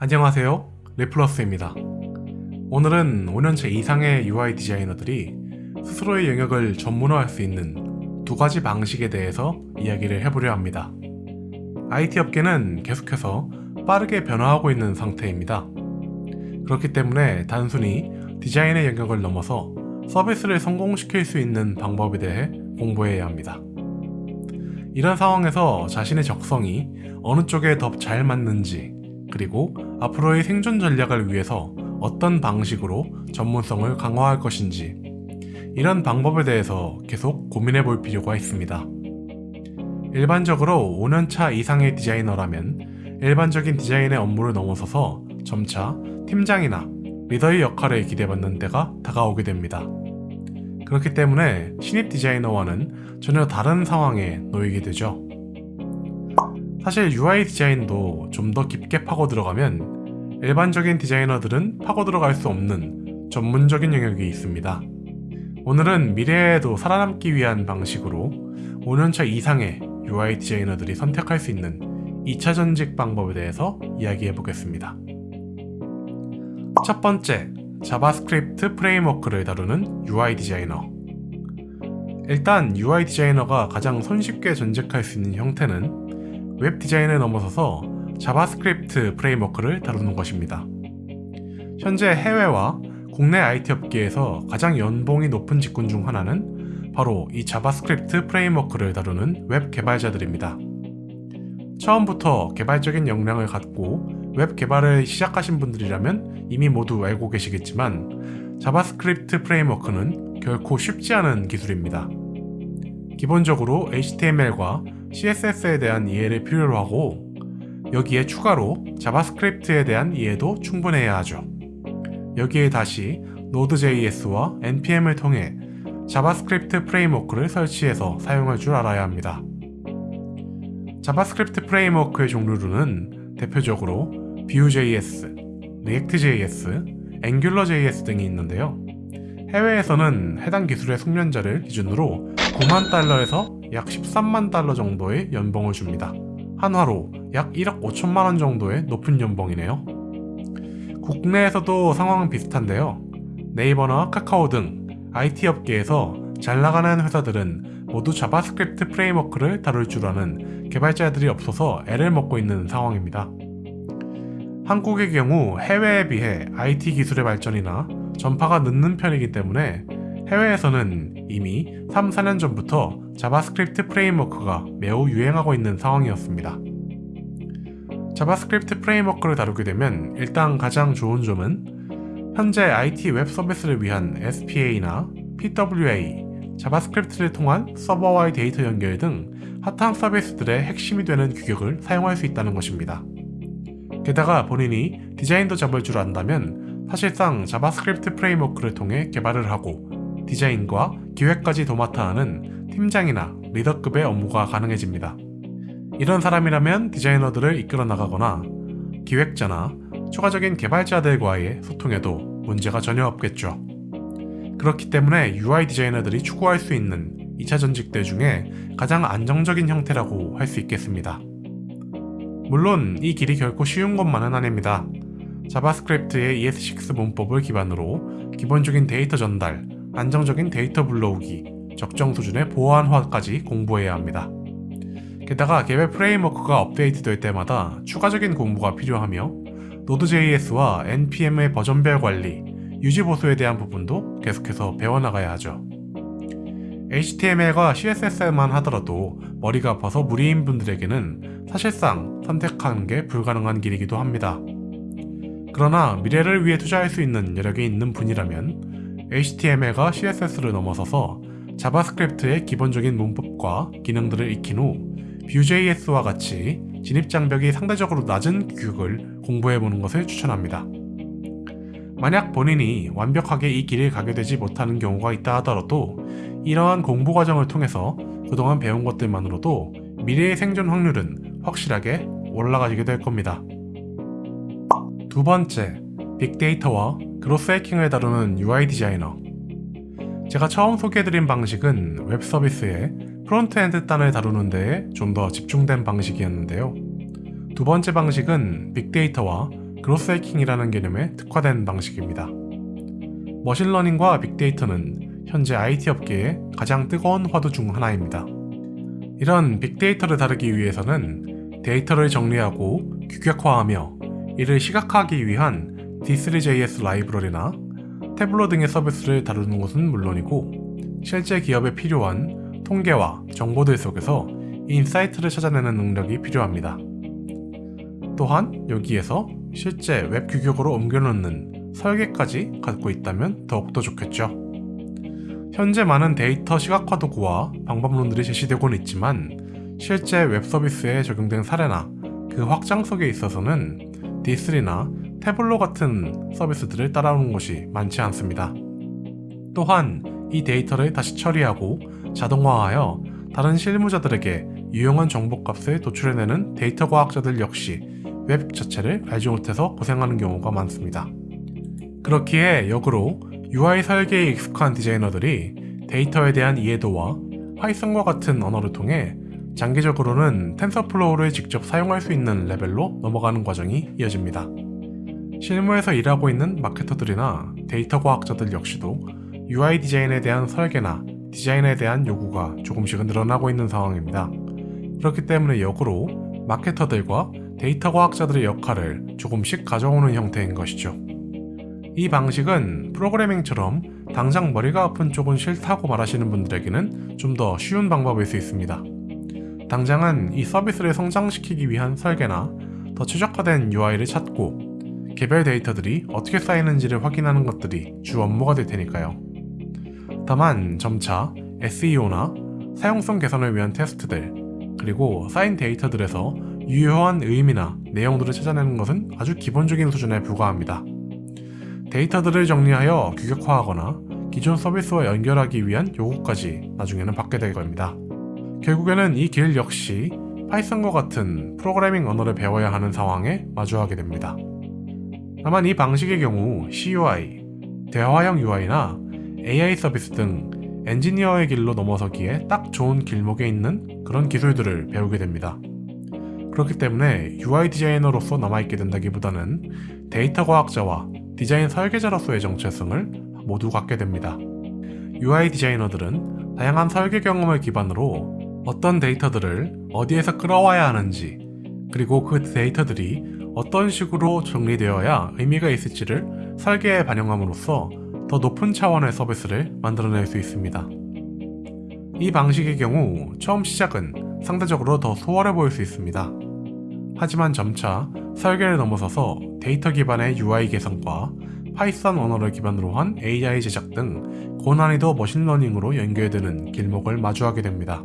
안녕하세요. 레플러스입니다. 오늘은 5년차 이상의 UI 디자이너들이 스스로의 영역을 전문화할 수 있는 두 가지 방식에 대해서 이야기를 해보려 합니다. IT 업계는 계속해서 빠르게 변화하고 있는 상태입니다. 그렇기 때문에 단순히 디자인의 영역을 넘어서 서비스를 성공시킬 수 있는 방법에 대해 공부해야 합니다. 이런 상황에서 자신의 적성이 어느 쪽에 더 잘 맞는지 그리고 앞으로의 생존 전략을 위해서 어떤 방식으로 전문성을 강화할 것인지 이런 방법에 대해서 계속 고민해 볼 필요가 있습니다. 일반적으로 5년차 이상의 디자이너라면 일반적인 디자인의 업무를 넘어서서 점차 팀장이나 리더의 역할을 기대받는 때가 다가오게 됩니다. 그렇기 때문에 신입 디자이너와는 전혀 다른 상황에 놓이게 되죠. 사실 UI 디자인도 좀 더 깊게 파고 들어가면 일반적인 디자이너들은 파고 들어갈 수 없는 전문적인 영역이 있습니다. 오늘은 미래에도 살아남기 위한 방식으로 5년차 이상의 UI 디자이너들이 선택할 수 있는 2차 전직 방법에 대해서 이야기해 보겠습니다. 첫 번째, JavaScript framework를 다루는 UI 디자이너 일단 UI 디자이너가 가장 손쉽게 전직할 수 있는 형태는 웹 디자인을 넘어서서 JavaScript framework를 다루는 것입니다. 현재 해외와 국내 IT 업계에서 가장 연봉이 높은 직군 중 하나는 바로 이 JavaScript framework를 다루는 웹 개발자들입니다. 처음부터 개발적인 역량을 갖고 웹 개발을 시작하신 분들이라면 이미 모두 알고 계시겠지만 JavaScript framework는 결코 쉽지 않은 기술입니다. 기본적으로 HTML과 CSS에 대한 이해를 필요로 하고 여기에 추가로 JavaScript에 대한 이해도 충분해야 하죠. 여기에 다시 Node.js와 npm을 통해 JavaScript framework를 설치해서 사용할 줄 알아야 합니다. JavaScript framework의 종류로는 대표적으로 Vue.js, React.js, AngularJS 등이 있는데요. 해외에서는 해당 기술의 숙련자를 기준으로 9만 달러에서 약 13만 달러 정도의 연봉을 줍니다. 한화로 약 1억 5천만 원 정도의 높은 연봉이네요. 국내에서도 상황은 비슷한데요. 네이버나 카카오 등 IT 업계에서 잘 나가는 회사들은 모두 JavaScript framework를 다룰 줄 아는 개발자들이 없어서 애를 먹고 있는 상황입니다. 한국의 경우 해외에 비해 IT 기술의 발전이나 전파가 늦는 편이기 때문에 해외에서는 이미 3, 4년 전부터 JavaScript framework가 매우 유행하고 있는 상황이었습니다. JavaScript framework를 다루게 되면 일단 가장 좋은 점은 현재 IT 웹 서비스를 위한 SPA나 PWA, JavaScript를 통한 서버와의 데이터 연결 등 핫한 서비스들의 핵심이 되는 규격을 사용할 수 있다는 것입니다. 게다가 본인이 디자인도 잡을 줄 안다면 사실상 JavaScript framework를 통해 개발을 하고 디자인과 기획까지 도맡아 하는 팀장이나 리더급의 업무가 가능해집니다. 이런 사람이라면 디자이너들을 이끌어 나가거나 기획자나 추가적인 개발자들과의 소통에도 문제가 전혀 없겠죠. 그렇기 때문에 UI 디자이너들이 추구할 수 있는 2차 전직들 중에 가장 안정적인 형태라고 할 수 있겠습니다. 물론 이 길이 결코 쉬운 것만은 아닙니다. JavaScript의 ES6 문법을 기반으로 기본적인 데이터 전달, 안정적인 데이터 불러오기, 적정 수준의 보안화까지 공부해야 합니다. 게다가 개별 framework가 업데이트될 때마다 추가적인 공부가 필요하며 Node.js와 npm의 버전별 관리, 유지 보수에 대한 부분도 계속해서 배워나가야 하죠. HTML과 CSS만 하더라도 머리가 아파서 무리인 분들에게는 사실상 선택하는 게 불가능한 길이기도 합니다. 그러나 미래를 위해 투자할 수 있는 여력이 있는 분이라면 HTML과 CSS를 넘어서서 JavaScript의 기본적인 문법과 기능들을 익힌 후 Vue.js와 같이 진입장벽이 상대적으로 낮은 규격을 공부해보는 것을 추천합니다. 만약 본인이 완벽하게 이 길을 가게 되지 못하는 경우가 있다 하더라도 이러한 공부 과정을 통해서 그동안 배운 것들만으로도 미래의 생존 확률은 확실하게 올라가게 될 겁니다. 두 번째, 빅데이터와 growth hacking을 다루는 UI 디자이너 제가 처음 소개해드린 방식은 웹 서비스의 frontend 단을 다루는 데에 좀 더 집중된 방식이었는데요. 두 번째 방식은 빅데이터와 growth hacking이라는 개념에 특화된 방식입니다. machine learning과 빅데이터는 현재 IT 업계의 가장 뜨거운 화두 중 하나입니다. 이런 빅데이터를 다루기 위해서는 데이터를 정리하고 규격화하며 이를 시각화하기 위한 D3.js 라이브러리나 Tableau 등의 서비스를 다루는 것은 물론이고 실제 기업에 필요한 통계와 정보들 속에서 insight를 찾아내는 능력이 필요합니다. 또한 여기에서 실제 웹 규격으로 옮겨놓는 설계까지 갖고 있다면 더욱더 좋겠죠. 현재 많은 데이터 시각화 도구와 방법론들이 제시되고는 있지만 실제 웹 서비스에 적용된 사례나 그 확장성에 있어서는 D3나 Tableau 같은 서비스들을 따라오는 것이 많지 않습니다. 또한 이 데이터를 다시 처리하고 자동화하여 다른 실무자들에게 유용한 정보값을 도출해내는 데이터 과학자들 역시 웹 자체를 알지 못해서 고생하는 경우가 많습니다. 그렇기에 역으로 UI 설계에 익숙한 디자이너들이 데이터에 대한 이해도와 Python과 같은 언어를 통해 장기적으로는 TensorFlow를 직접 사용할 수 있는 레벨로 넘어가는 과정이 이어집니다. 실무에서 일하고 있는 마케터들이나 데이터 과학자들 역시도 UI 디자인에 대한 설계나 디자인에 대한 요구가 조금씩은 늘어나고 있는 상황입니다. 그렇기 때문에 역으로 마케터들과 데이터 과학자들의 역할을 조금씩 가져오는 형태인 것이죠. 이 방식은 프로그래밍처럼 당장 머리가 아픈 쪽은 싫다고 말하시는 분들에게는 좀 더 쉬운 방법일 수 있습니다. 당장은 이 서비스를 성장시키기 위한 설계나 더 최적화된 UI를 찾고 개별 데이터들이 어떻게 쌓이는지를 확인하는 것들이 주 업무가 될 테니까요. 다만 점차 SEO나 사용성 개선을 위한 테스트들 그리고 쌓인 데이터들에서 유효한 의미나 내용들을 찾아내는 것은 아주 기본적인 수준에 불과합니다. 데이터들을 정리하여 규격화하거나 기존 서비스와 연결하기 위한 요구까지 나중에는 받게 될 겁니다. 결국에는 이 길 역시 Python과 같은 프로그래밍 언어를 배워야 하는 상황에 마주하게 됩니다. 다만 이 방식의 경우 CUI, 대화형 UI나 AI 서비스 등 엔지니어의 길로 넘어서기에 딱 좋은 길목에 있는 그런 기술들을 배우게 됩니다. 그렇기 때문에 UI 디자이너로서 남아있게 된다기보다는 데이터 과학자와 디자인 설계자로서의 정체성을 모두 갖게 됩니다. UI 디자이너들은 다양한 설계 경험을 기반으로 어떤 데이터들을 어디에서 끌어와야 하는지 그리고 그 데이터들이 어떤 식으로 정리되어야 의미가 있을지를 설계에 반영함으로써 더 높은 차원의 서비스를 만들어낼 수 있습니다. 이 방식의 경우 처음 시작은 상대적으로 더 수월해 보일 수 있습니다. 하지만 점차 설계를 넘어서서 데이터 기반의 UI 개선과 Python 언어를 기반으로 한 AI 제작 등 고난이도 machine learning으로 연결되는 길목을 마주하게 됩니다.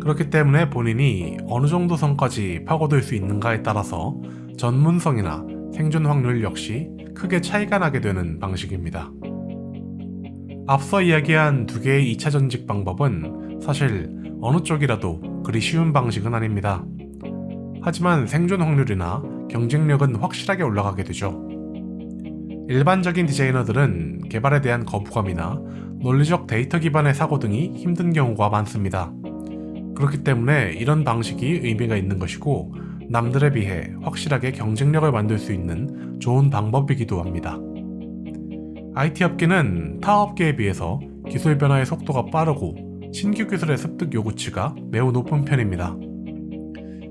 그렇기 때문에 본인이 어느 정도 선까지 파고들 수 있는가에 따라서 전문성이나 생존 확률 역시 크게 차이가 나게 되는 방식입니다. 앞서 이야기한 두 개의 2차 전직 방법은 사실 어느 쪽이라도 그리 쉬운 방식은 아닙니다. 하지만 생존 확률이나 경쟁력은 확실하게 올라가게 되죠. 일반적인 디자이너들은 개발에 대한 거부감이나 논리적 데이터 기반의 사고 등이 힘든 경우가 많습니다. 그렇기 때문에 이런 방식이 의미가 있는 것이고 남들에 비해 확실하게 경쟁력을 만들 수 있는 좋은 방법이기도 합니다. IT 업계는 타 업계에 비해서 기술 변화의 속도가 빠르고 신규 기술의 습득 요구치가 매우 높은 편입니다.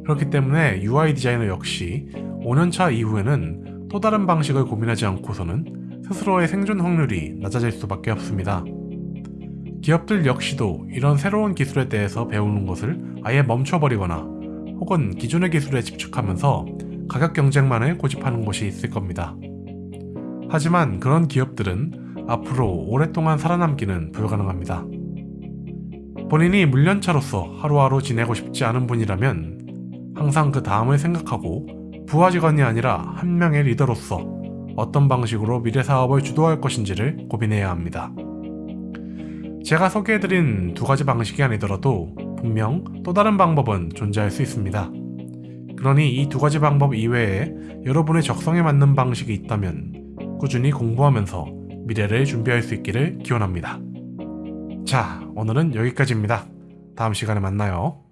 그렇기 때문에 UI 디자이너 역시 5년차 이후에는 또 다른 방식을 고민하지 않고서는 스스로의 생존 확률이 낮아질 수밖에 없습니다. 기업들 역시도 이런 새로운 기술에 대해서 배우는 것을 아예 멈춰버리거나 혹은 기존의 기술에 집착하면서 가격 경쟁만을 고집하는 곳이 있을 겁니다. 하지만 그런 기업들은 앞으로 오랫동안 살아남기는 불가능합니다. 본인이 물련차로서 하루하루 지내고 싶지 않은 분이라면 항상 그 다음을 생각하고 부하 직원이 아니라 한 명의 리더로서 어떤 방식으로 미래 사업을 주도할 것인지를 고민해야 합니다. 제가 소개해드린 두 가지 방식이 아니더라도 분명 또 다른 방법은 존재할 수 있습니다. 그러니 이 두 가지 방법 이외에 여러분의 적성에 맞는 방식이 있다면 꾸준히 공부하면서 미래를 준비할 수 있기를 기원합니다. 자, 오늘은 여기까지입니다. 다음 시간에 만나요.